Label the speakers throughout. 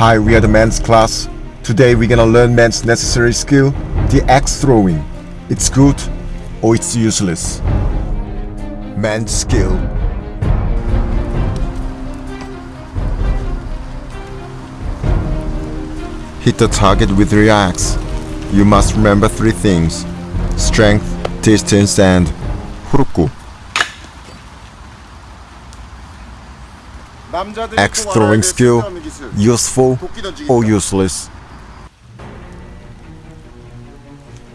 Speaker 1: Hi, we are the men's class. Today we're gonna learn men's necessary skill, the axe throwing. It's good or it's useless. Men's skill. Hit the target with your axe. You must remember three things. Strength, distance and 후루꾸. Axe throwing skill, useful or useless.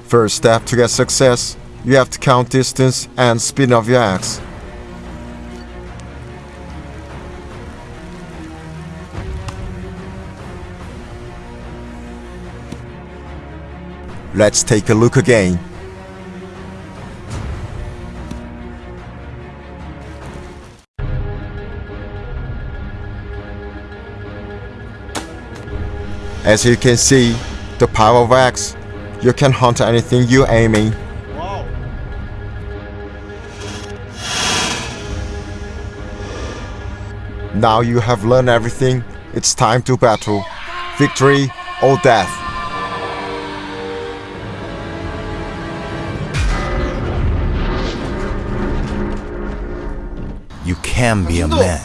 Speaker 1: First step to get success, you have to count distance and spin of your axe. Let's take a look again. As you can see, the power of X, you can hunt anything you aiming. Wow. Now you have learned everything, it's time to battle. Victory or death.
Speaker 2: You can be a man,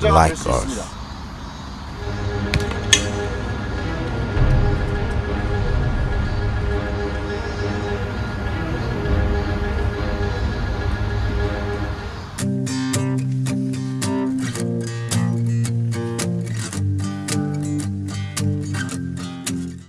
Speaker 2: like us.